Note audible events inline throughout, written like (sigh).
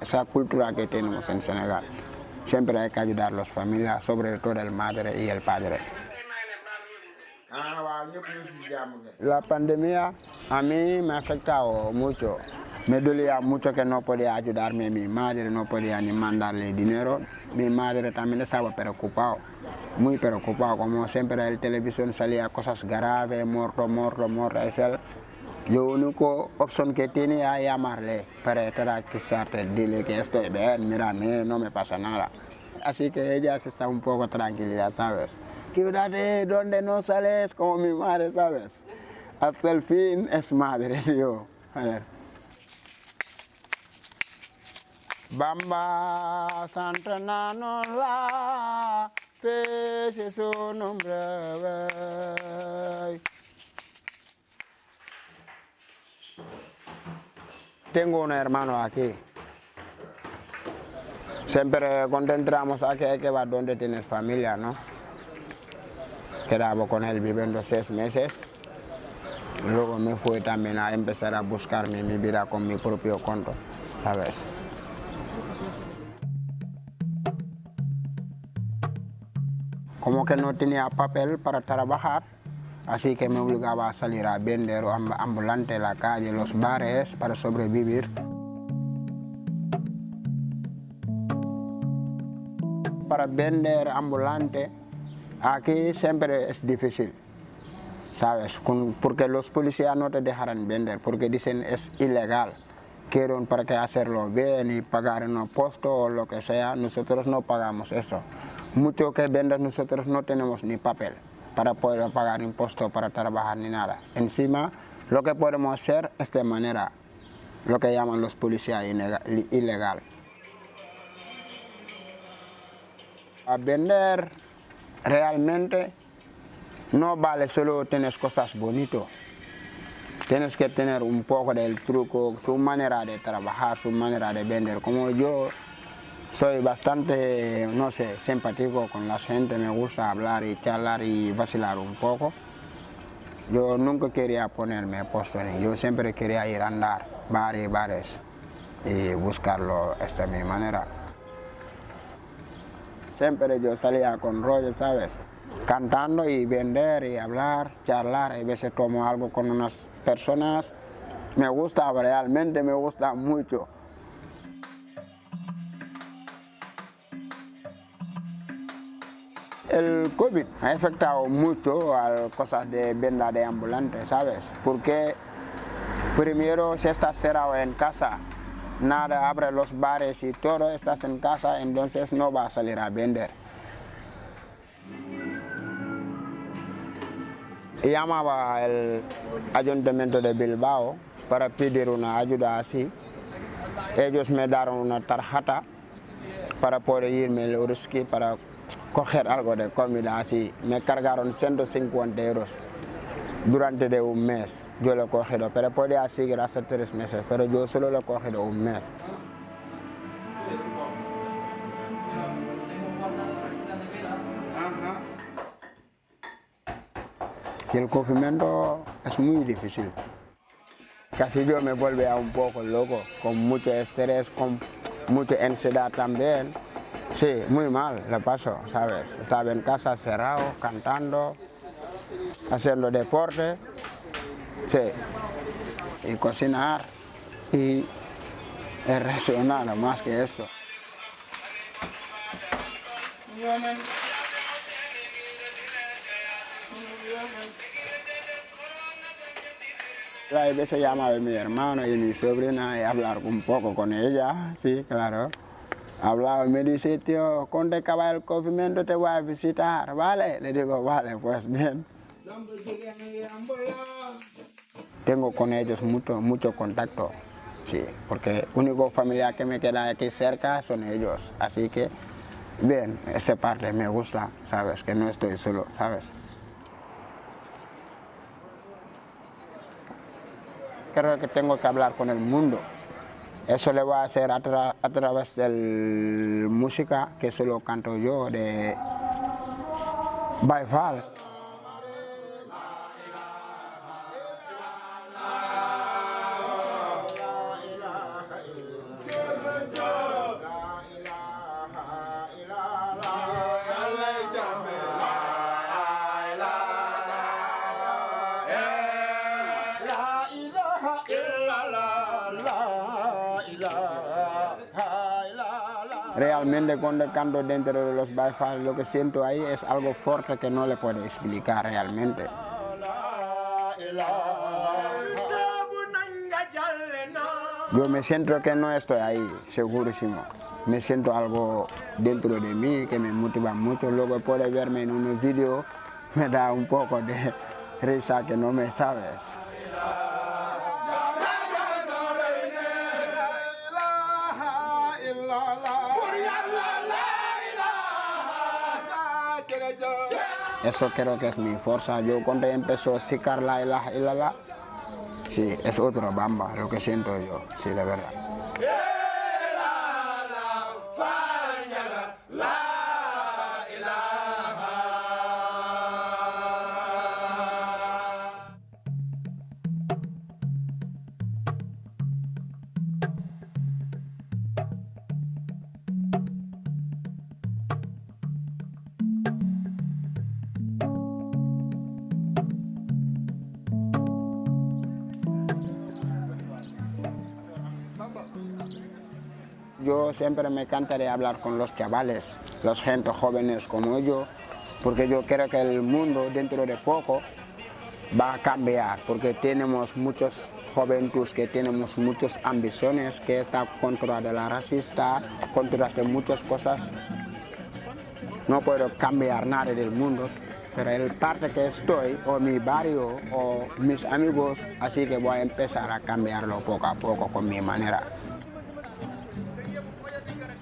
Esa cultura que tenemos en Senegal. Siempre hay que ayudar a las familias, sobre todo el madre y el padre. La pandemia a mí me ha afectado mucho. Me dolía mucho que no podía ayudarme, mi madre no podía ni mandarle dinero. Mi madre también estaba preocupado, muy preocupado, como siempre en la televisión salía cosas graves, muerto, muerto, muerto. Yo única opción que tenía era llamarle para tranquilizarte, dile que estoy bien, mira, no me pasa nada. Así que ella se está un poco tranquila, ¿sabes? Cuídate donde no sales como mi madre, ¿sabes? Hasta el fin es madre, (laughs) yo. A ver. Bamba Santa la pese su nombre. Tengo un hermano aquí. Siempre cuando entramos aquí hay que ver dónde tienes familia, ¿no? Quedaba con él viviendo seis meses. Luego me fui también a empezar a buscarme mi vida con mi propio conto, ¿sabes? Como que no tenía papel para trabajar, así que me obligaba a salir a vender ambulante en la calle, los bares, para sobrevivir. Para vender ambulante Aquí siempre es difícil, ¿sabes? porque los policías no te dejarán vender, porque dicen es ilegal. Quieren para que hacerlo bien y pagar en un puesto o lo que sea, nosotros no pagamos eso. Mucho que vendas nosotros no tenemos ni papel para poder pagar impuesto para trabajar ni nada. Encima, lo que podemos hacer es de manera, lo que llaman los policías ilegal. A vender realmente no vale solo tener cosas bonitas. Tienes que tener un poco del truco, su manera de trabajar, su manera de vender. Como yo soy bastante, no sé, simpático con la gente, me gusta hablar y charlar y vacilar un poco. Yo nunca quería ponerme puesto yo siempre quería ir a andar bares y bares y buscarlo esta mi manera. Siempre yo salía con rollo, ¿sabes? Cantando y vender y hablar, charlar. A veces tomo algo con unas personas. Me gusta, realmente me gusta mucho. El COVID ha afectado mucho a cosas de venta de ambulantes, ¿sabes? Porque primero se está cerrado en casa, nada, abre los bares y todo, estás en casa, entonces no va a salir a vender. Llamaba al ayuntamiento de Bilbao para pedir una ayuda así. Ellos me dieron una tarjeta para poder irme al Uruski para coger algo de comida así. Me cargaron 150 euros durante de un mes yo lo he cogido, pero podía seguir hace tres meses, pero yo solo lo he cogido un mes. El confinamiento es muy difícil. Casi yo me vuelve a un poco loco, con mucho estrés, con mucha ansiedad también. Sí, muy mal lo paso, ¿sabes? Estaba en casa cerrado, cantando, haciendo deporte, sí, y cocinar y reaccionar más que eso. A veces llama a mi hermano y mi sobrina y hablar un poco con ella, sí, claro. Hablaba y me dice, tío, cuando acaba el confinamiento te voy a visitar, ¿vale? Le digo, vale, pues bien. Tengo con ellos mucho, mucho contacto, sí, porque único familia que me queda aquí cerca son ellos, así que bien, esa parte me gusta, sabes, que no estoy solo, sabes. Creo que tengo que hablar con el mundo. Eso le voy a hacer a, través de la música que solo canto yo de Baifal. Realmente cuando canto dentro de los Baifal lo que siento ahí es algo fuerte que no le puedo explicar realmente. Yo me siento que no estoy ahí, segurísimo. Me siento algo dentro de mí que me motiva mucho. Luego puede verme en un vídeo, (laughs) me da un poco de risa que no me sabes. Eso creo que es mi fuerza. Yo cuando empezó a sicar la ilaha illallah, sí, es otro bamba, lo que siento yo, sí, de verdad. Yo siempre me encantaría hablar con los chavales, los gente jóvenes como yo, porque yo creo que el mundo dentro de poco va a cambiar, porque tenemos muchos jóvenes que tenemos muchas ambiciones, que está contra de la racista, contra de muchas cosas. No puedo cambiar nada del mundo, pero el parte que estoy, o mi barrio, o mis amigos, así que voy a empezar a cambiarlo poco a poco con mi manera.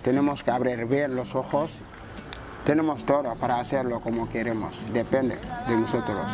Tenemos que abrir bien los ojos. Tenemos todo para hacerlo como queremos. Depende de nosotros.